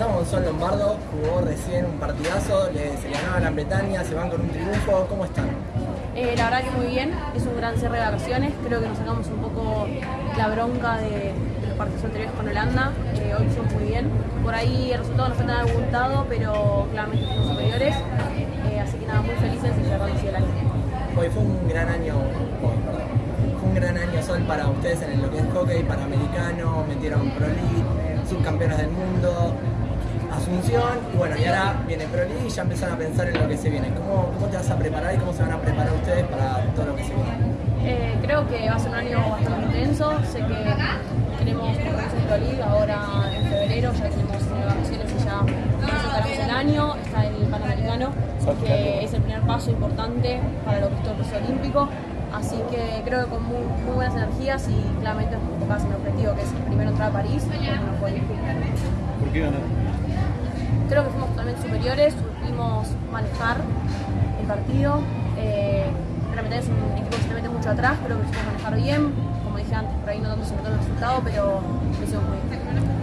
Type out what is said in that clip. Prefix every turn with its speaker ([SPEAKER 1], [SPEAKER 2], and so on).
[SPEAKER 1] estamos con Sol Lombardo, jugó recién un partidazo, le, se ganó a Gran Bretaña, se van con un triunfo, ¿cómo están?
[SPEAKER 2] Eh, la verdad que muy bien, es un gran cierre de vacaciones, creo que nos sacamos un poco la bronca de, de los partidos anteriores con Holanda, eh, hoy fuimos muy bien, por ahí el resultado no fue tan abultado, pero claramente fuimos superiores, eh, así que nada, muy felices y cerrando así el año.
[SPEAKER 1] Hoy fue un gran año, fue un gran año Sol para ustedes en lo que es hockey, panamericano, metieron Pro League, subcampeones del mundo, Y bueno, y ahora viene Pro League y ya empezaron a pensar en lo que se viene. ¿Cómo, ¿Cómo te vas a preparar y cómo se van a preparar ustedes para todo lo que se viene?
[SPEAKER 2] Eh, creo que va a ser un año bastante intenso. Sé que tenemos compromiso en Pro League ahora en febrero, ya tenemos vacaciones y ya vez el año. Está el Panamericano, que es el primer paso importante para lo que es todo el proceso olímpico. Así que creo que con muy, muy buenas energías y claramente enfocadas en el objetivo que es primero entrar a París y no fue
[SPEAKER 3] ¿Por qué ganar?
[SPEAKER 2] Creo que fuimos totalmente superiores, supimos manejar el partido. Eh, realmente es un equipo que se mete mucho atrás, creo que supimos manejar bien. Como dije antes, por ahí no tanto se notó el resultado, pero lo hicimos muy bien.